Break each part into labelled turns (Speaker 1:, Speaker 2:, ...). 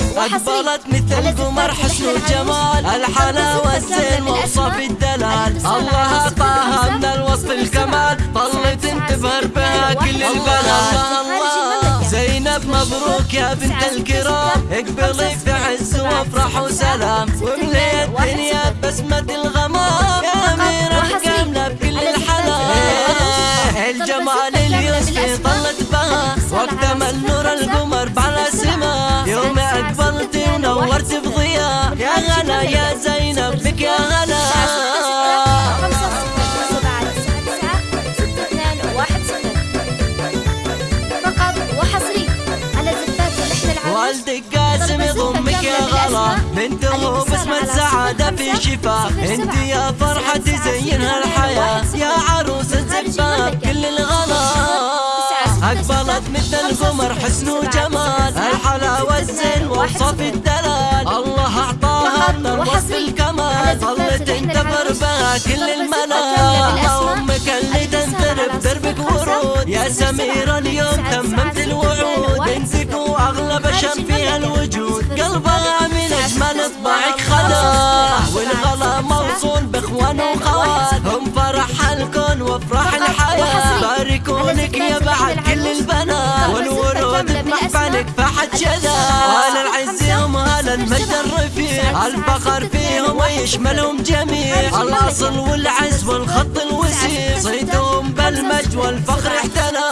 Speaker 1: أقبلت مثل القمر حسن وجمال الحلاوة الزين وصف الدلال الله أعطاها من الوصف الكمال طلت تبهر بها كل البلاد زينب مبروك يا بنت الكرام اقبلي في عز وافرح وسلام واملي الدنيا بسمة الغمام يا أميرة كاملة بكل الحلال الجمال اليوسفي طلت بها واكتمل نور والدك قاسم يضمك يا غلا بنته بسمة سعادة في شفاء انت يا فرحة تزينها الحياة يا عروس الزفاف كل الغلا أقبلت مثل القمر حسن وجمال الحلاوة الزين وصف الدلال الله أعطاها من الوصف الكمال ظلت تنتفر بها كل المنال أمك اللي تنثر بدربك ورود يا سميرة اليوم تممت الوجود قلبها من أجمل طبعك خلا والغلا موصول بإخوان وخوات. هم فرح الكون وافراح الحياة. باركونك يا بعد كل البنات. والورود بمحفلك فحد شذا أهل العز يوم أهل المجد الرفيع. الفخر فيهم ويشملهم جميع. الأصل والعز والخط الوسيع صيدهم بالمجد والفخر احتلى.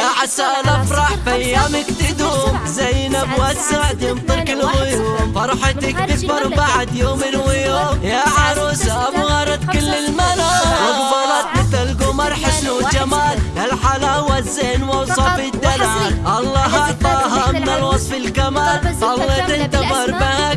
Speaker 1: يا عسى الأفراح في أيامك تدوم. زينب والسعد يمطرك الغيوم. فرحتك تكبر بعد يوم ويوم. يا عروسة أبغرت كل المنام. واقبلت مثل القمر حسن وجمال. الحلاوة الزين ووصف الدلال. الله أعطاها من الوصف الكمال. طلت أنت بها